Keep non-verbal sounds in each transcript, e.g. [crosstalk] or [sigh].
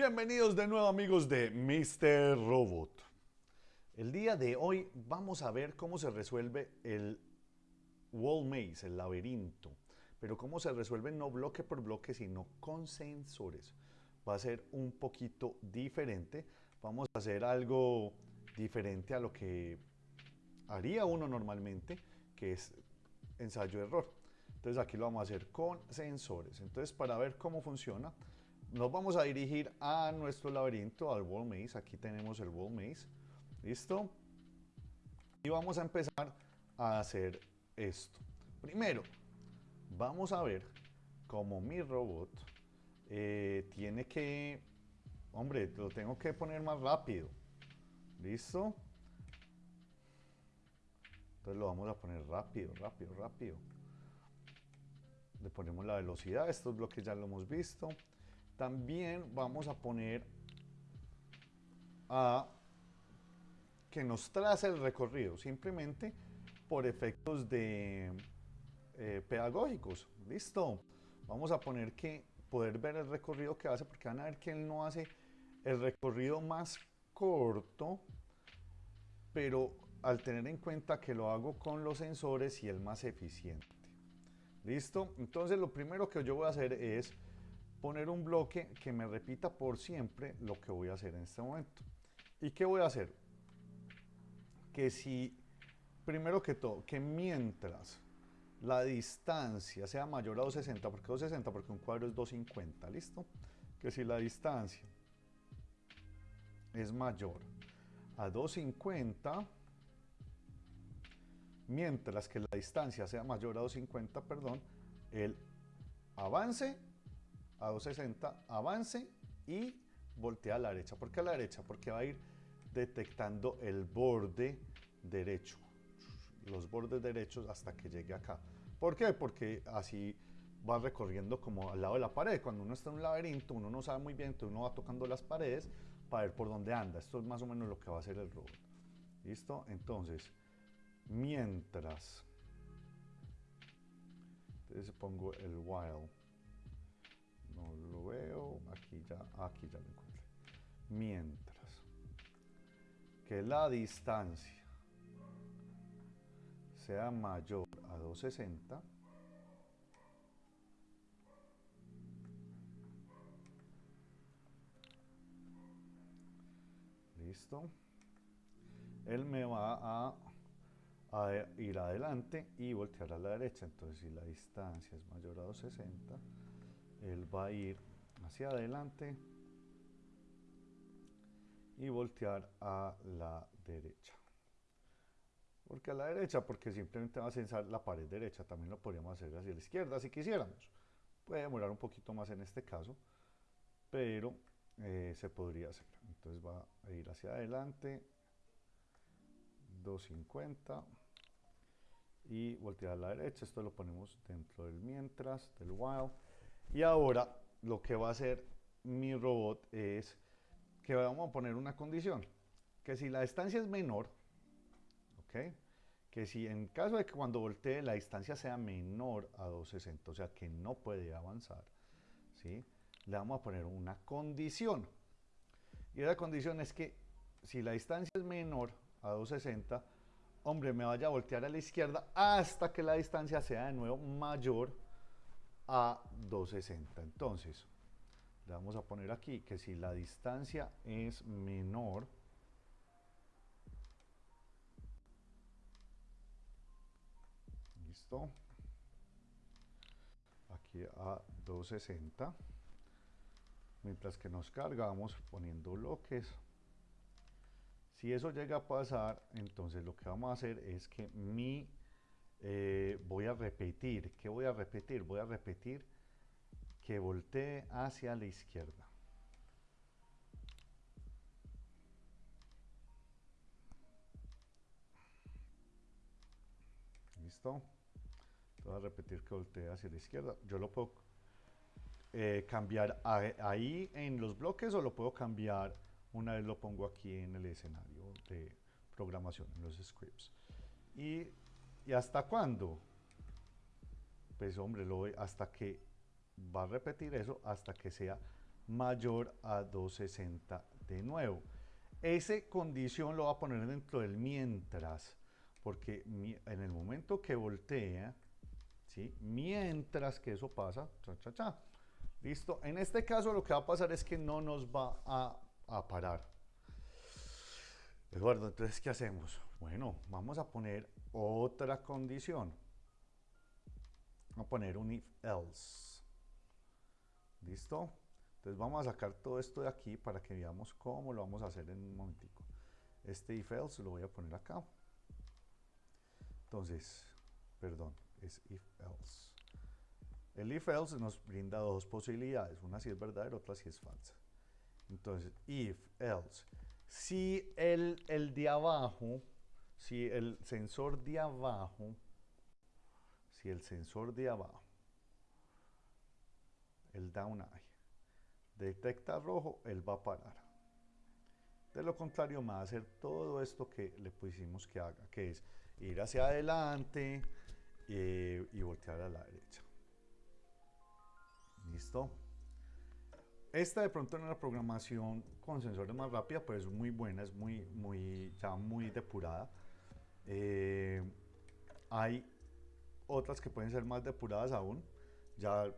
Bienvenidos de nuevo amigos de Mr. Robot. El día de hoy vamos a ver cómo se resuelve el wall maze, el laberinto. Pero cómo se resuelve no bloque por bloque, sino con sensores. Va a ser un poquito diferente. Vamos a hacer algo diferente a lo que haría uno normalmente, que es ensayo-error. Entonces aquí lo vamos a hacer con sensores. Entonces para ver cómo funciona, nos vamos a dirigir a nuestro laberinto, al wall maze. Aquí tenemos el wall maze. ¿Listo? Y vamos a empezar a hacer esto. Primero, vamos a ver cómo mi robot eh, tiene que... Hombre, lo tengo que poner más rápido. ¿Listo? Entonces lo vamos a poner rápido, rápido, rápido. Le ponemos la velocidad, estos bloques ya lo hemos visto. También vamos a poner a que nos trace el recorrido, simplemente por efectos de eh, pedagógicos. Listo. Vamos a poner que poder ver el recorrido que hace, porque van a ver que él no hace el recorrido más corto, pero al tener en cuenta que lo hago con los sensores y el más eficiente. ¿Listo? Entonces lo primero que yo voy a hacer es poner un bloque que me repita por siempre lo que voy a hacer en este momento. ¿Y qué voy a hacer? Que si, primero que todo, que mientras la distancia sea mayor a 260, ¿por qué 260? Porque un cuadro es 250, ¿listo? Que si la distancia es mayor a 250, mientras que la distancia sea mayor a 250, perdón, el avance a 260, avance y voltea a la derecha. ¿Por qué a la derecha? Porque va a ir detectando el borde derecho, los bordes derechos hasta que llegue acá. ¿Por qué? Porque así va recorriendo como al lado de la pared. Cuando uno está en un laberinto, uno no sabe muy bien, entonces uno va tocando las paredes para ver por dónde anda. Esto es más o menos lo que va a hacer el robot. ¿Listo? Entonces, mientras... Entonces pongo el while no lo veo, aquí ya, aquí ya lo encontré. Mientras que la distancia sea mayor a 260, listo, él me va a, a ir adelante y voltear a la derecha, entonces si la distancia es mayor a 260, él va a ir hacia adelante y voltear a la derecha. ¿Por qué a la derecha? Porque simplemente va a censar la pared derecha. También lo podríamos hacer hacia la izquierda si quisiéramos. Puede demorar un poquito más en este caso, pero eh, se podría hacer. Entonces va a ir hacia adelante, 250 y voltear a la derecha. Esto lo ponemos dentro del mientras, del while. Y ahora lo que va a hacer mi robot es que vamos a poner una condición, que si la distancia es menor, ¿ok? Que si en caso de que cuando voltee la distancia sea menor a 260, o sea que no puede avanzar, ¿sí? Le vamos a poner una condición. Y la condición es que si la distancia es menor a 260, hombre, me vaya a voltear a la izquierda hasta que la distancia sea de nuevo mayor a 260. Entonces, le vamos a poner aquí que si la distancia es menor listo aquí a 260 mientras que nos cargamos poniendo bloques si eso llega a pasar entonces lo que vamos a hacer es que mi eh, voy a repetir. ¿Qué voy a repetir? Voy a repetir que voltee hacia la izquierda. ¿Listo? Voy a repetir que voltee hacia la izquierda. Yo lo puedo eh, cambiar ahí en los bloques o lo puedo cambiar una vez lo pongo aquí en el escenario de programación, en los scripts. Y ¿Y hasta cuándo? Pues hombre, lo voy hasta que va a repetir eso hasta que sea mayor a 260 de nuevo. Ese condición lo va a poner dentro del mientras, porque en el momento que voltea, ¿sí? mientras que eso pasa, cha. ¿Listo? En este caso lo que va a pasar es que no nos va a, a parar. Eduardo, entonces, ¿qué hacemos? Bueno, vamos a poner otra condición. Vamos a poner un if else. ¿Listo? Entonces vamos a sacar todo esto de aquí para que veamos cómo lo vamos a hacer en un momentico. Este if else lo voy a poner acá. Entonces, perdón, es if else. El if else nos brinda dos posibilidades, una si es verdadera, otra si es falsa. Entonces, if else, si el, el de abajo, si el sensor de abajo, si el sensor de abajo, el down eye, detecta rojo, él va a parar. De lo contrario, va a hacer todo esto que le pusimos que haga, que es ir hacia adelante eh, y voltear a la derecha. ¿Listo? Esta de pronto en la programación con sensores más rápida, pues es muy buena, es muy, muy, ya muy depurada. Eh, hay otras que pueden ser más depuradas aún. Ya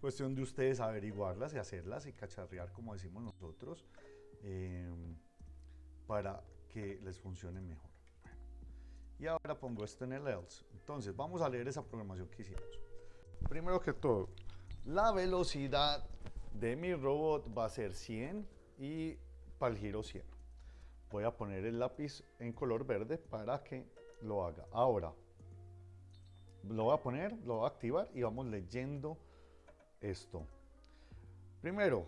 Cuestión de ustedes averiguarlas y hacerlas y cacharrear, como decimos nosotros, em, para que les funcione mejor. y ahora pongo esto en el else. Entonces, vamos a leer esa programación que hicimos. Primero que todo, la velocidad de mi robot va a ser 100 y para el giro 100. Voy a poner el lápiz en color verde para que lo haga. Ahora, lo voy a poner, lo voy a activar y vamos leyendo esto. Primero,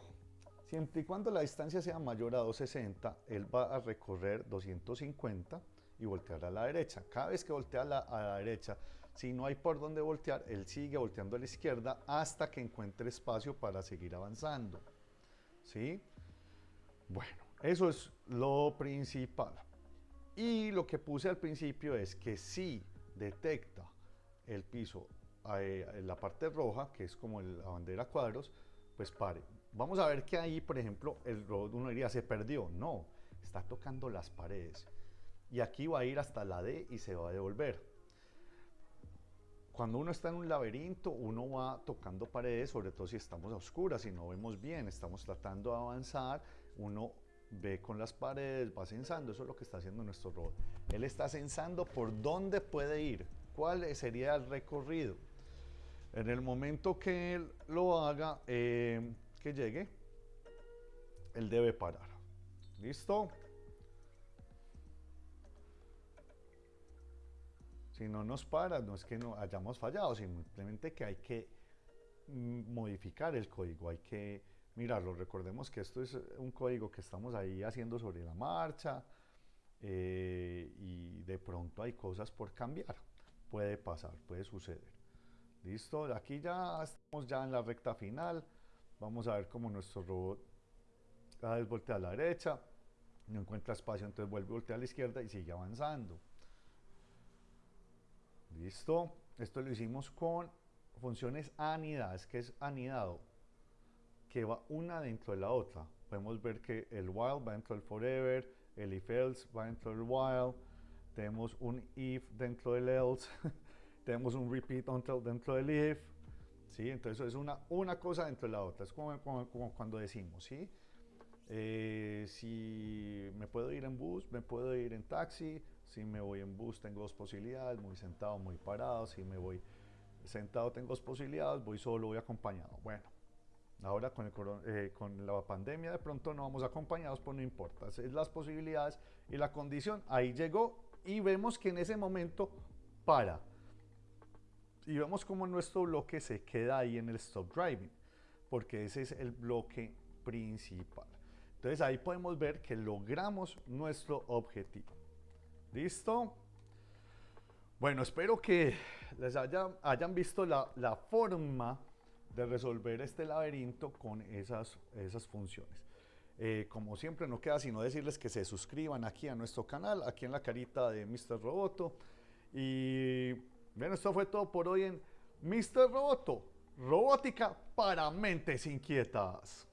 siempre y cuando la distancia sea mayor a 260, él va a recorrer 250 y voltear a la derecha. Cada vez que voltea a la, a la derecha, si no hay por dónde voltear, él sigue volteando a la izquierda hasta que encuentre espacio para seguir avanzando. ¿Sí? Bueno, eso es lo principal. Y lo que puse al principio es que si detecta el piso en la parte roja, que es como la bandera cuadros, pues pare. Vamos a ver que ahí, por ejemplo, el robot uno diría, se perdió. No, está tocando las paredes. Y aquí va a ir hasta la D y se va a devolver. Cuando uno está en un laberinto, uno va tocando paredes, sobre todo si estamos a oscuras, y no vemos bien, estamos tratando de avanzar, uno ve con las paredes, va censando, eso es lo que está haciendo nuestro robot. Él está censando por dónde puede ir, cuál sería el recorrido. En el momento que él lo haga, eh, que llegue, él debe parar. ¿Listo? Si no nos para, no es que no hayamos fallado, simplemente que hay que mm, modificar el código, hay que mirarlo. Recordemos que esto es un código que estamos ahí haciendo sobre la marcha eh, y de pronto hay cosas por cambiar. Puede pasar, puede suceder. Listo, aquí ya estamos ya en la recta final. Vamos a ver cómo nuestro robot cada vez a la derecha, no encuentra espacio, entonces vuelve a voltear a la izquierda y sigue avanzando. Listo, esto lo hicimos con funciones anidadas, que es anidado, que va una dentro de la otra. Podemos ver que el while va dentro del forever, el if else va dentro del while, tenemos un if dentro del else, [laughs] tenemos un repeat until dentro del if, ¿sí? Entonces es una, una cosa dentro de la otra, es como, como, cuando decimos, ¿sí? Eh, si me puedo ir en bus, me puedo ir en taxi, si me voy en bus tengo dos posibilidades, muy sentado, muy parado, si me voy sentado tengo dos posibilidades, voy solo, voy acompañado. Bueno, ahora con, el, eh, con la pandemia de pronto no vamos acompañados, pues no importa, es las posibilidades y la condición, ahí llegó y vemos que en ese momento para y vemos cómo nuestro bloque se queda ahí en el stop driving, porque ese es el bloque principal. Entonces ahí podemos ver que logramos nuestro objetivo. ¿Listo? Bueno, espero que les hayan visto la, la, forma de resolver este laberinto con esas, esas funciones. Eh, como siempre, no queda sino decirles que se suscriban aquí a nuestro canal, aquí en la carita de Mr. Roboto. Y Bien, esto fue todo por hoy en Mr. Roboto, robótica para mentes inquietas.